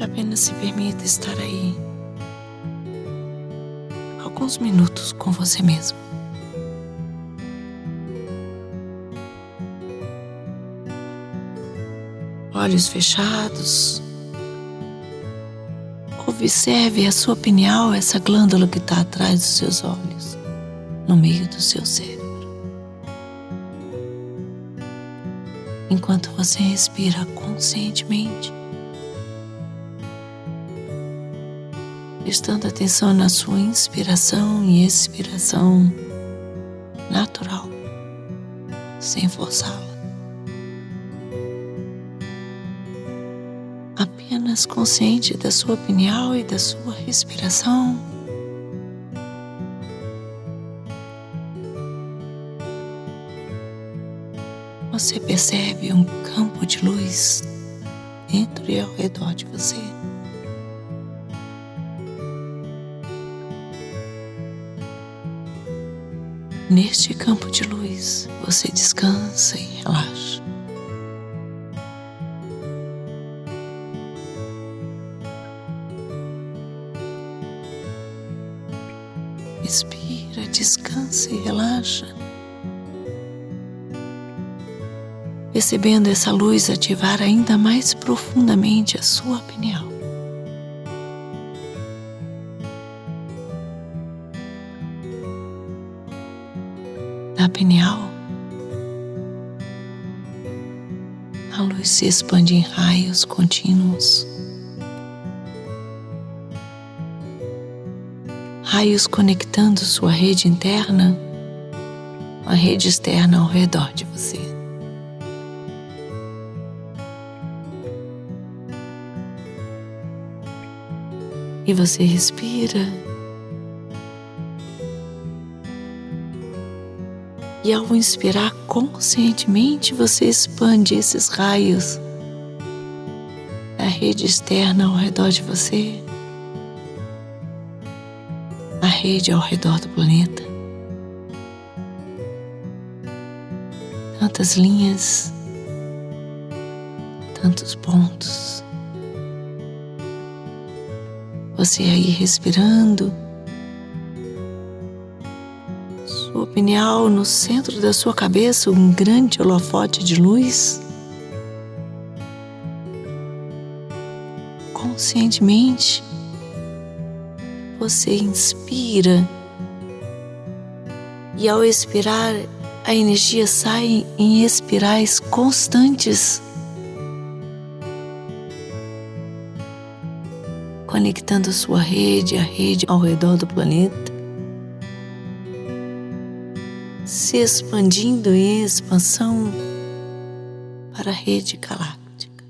Apenas se permita estar aí alguns minutos com você mesmo. Olhos fechados. Observe a sua pineal, essa glândula que está atrás dos seus olhos, no meio do seu cérebro. Enquanto você respira conscientemente, prestando atenção na sua inspiração e expiração natural, sem forçá-la. Apenas consciente da sua pineal e da sua respiração. Você percebe um campo de luz dentro e ao redor de você. Neste campo de luz, você descansa e relaxa. Respira, descansa e relaxa. Percebendo essa luz ativar ainda mais profundamente a sua pineal. da pineal, a luz se expande em raios contínuos. Raios conectando sua rede interna a rede externa ao redor de você. E você respira E ao inspirar conscientemente, você expande esses raios da rede externa ao redor de você, rede ao redor do planeta. Tantas linhas, tantos pontos. Você aí respirando sua pineal no centro da sua cabeça um grande holofote de luz. Conscientemente, você inspira e ao expirar, a energia sai em espirais constantes, conectando sua rede à rede ao redor do planeta. se expandindo em expansão para a rede galáctica.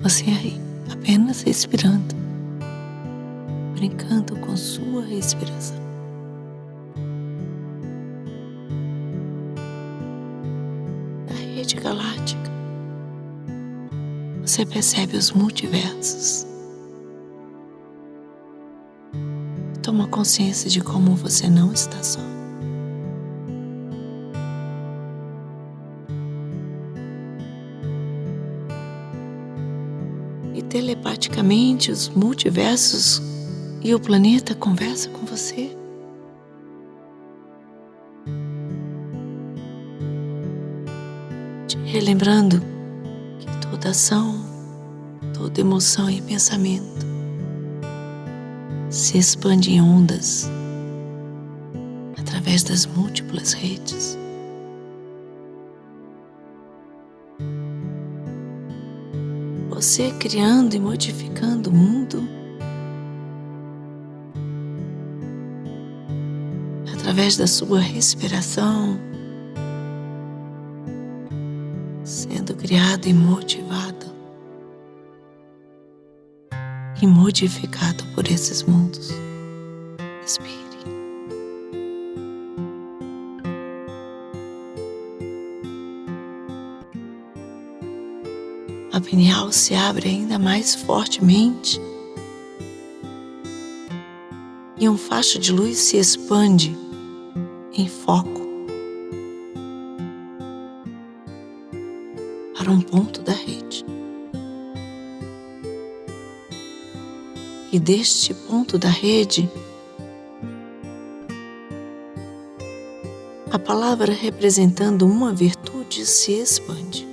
Você aí, apenas respirando, brincando com sua respiração. Na rede galáctica, você percebe os multiversos. Toma consciência de como você não está só. telepaticamente os multiversos e o planeta conversa com você. Te relembrando que toda ação, toda emoção e pensamento se expande em ondas através das múltiplas redes. você criando e modificando o mundo através da sua respiração, sendo criado e motivado e modificado por esses mundos. Respire. pineal se abre ainda mais fortemente e um facho de luz se expande em foco para um ponto da rede. E deste ponto da rede, a palavra representando uma virtude se expande.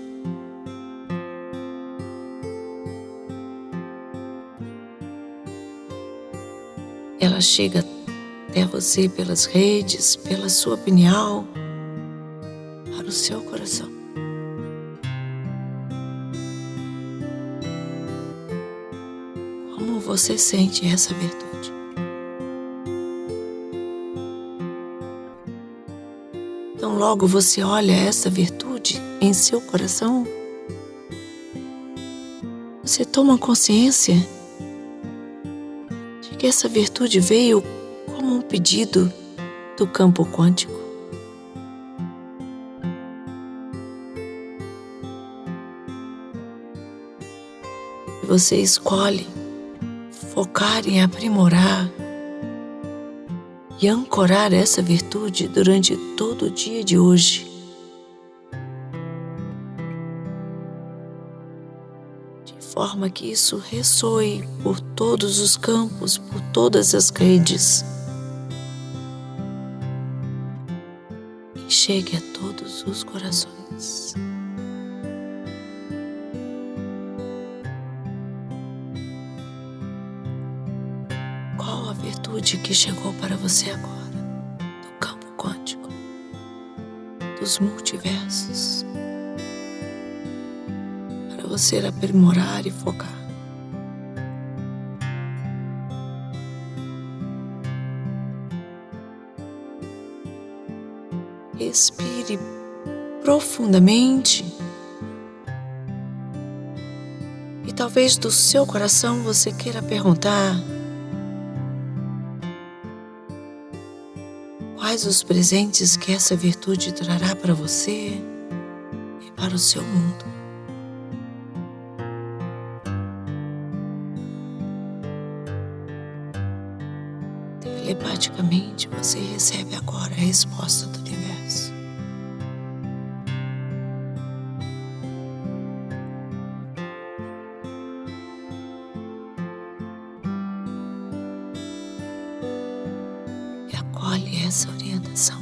Ela chega até você pelas redes, pela sua pineal, para o seu coração. Como você sente essa virtude? Então, logo você olha essa virtude em seu coração, você toma consciência de que essa virtude veio pedido do campo quântico. Você escolhe focar em aprimorar e ancorar essa virtude durante todo o dia de hoje. De forma que isso ressoe por todos os campos, por todas as redes. Chegue a todos os corações. Qual a virtude que chegou para você agora, do campo quântico, dos multiversos, para você aprimorar e focar? Respire profundamente. E talvez do seu coração você queira perguntar: quais os presentes que essa virtude trará para você e para o seu mundo? Telepaticamente você recebe agora a resposta do essa orientação.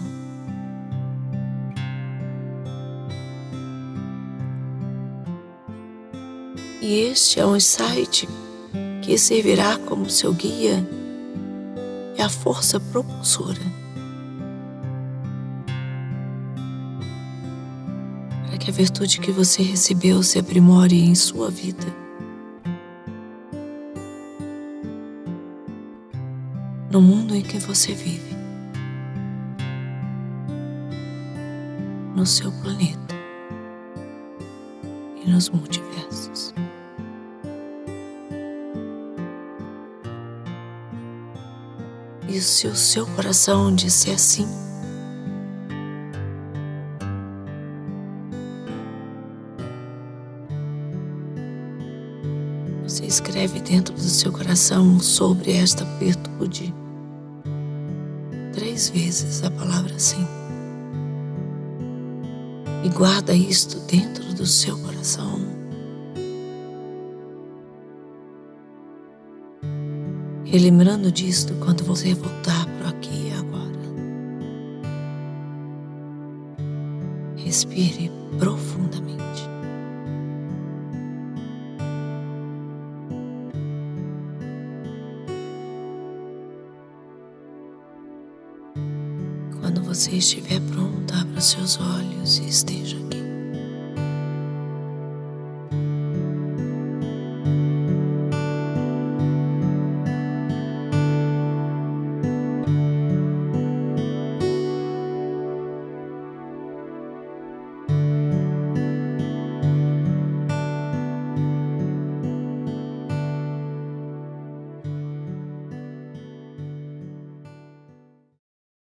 E este é um insight que servirá como seu guia e a força propulsora para que a virtude que você recebeu se aprimore em sua vida. No mundo em que você vive, no seu planeta e nos multiversos. E se o seu coração disser sim, você escreve dentro do seu coração sobre esta virtude três vezes a palavra sim. E guarda isto dentro do seu coração. E lembrando disto quando você voltar para aqui e agora. Respire profundamente. Quando você estiver pronto, abra seus olhos e esteja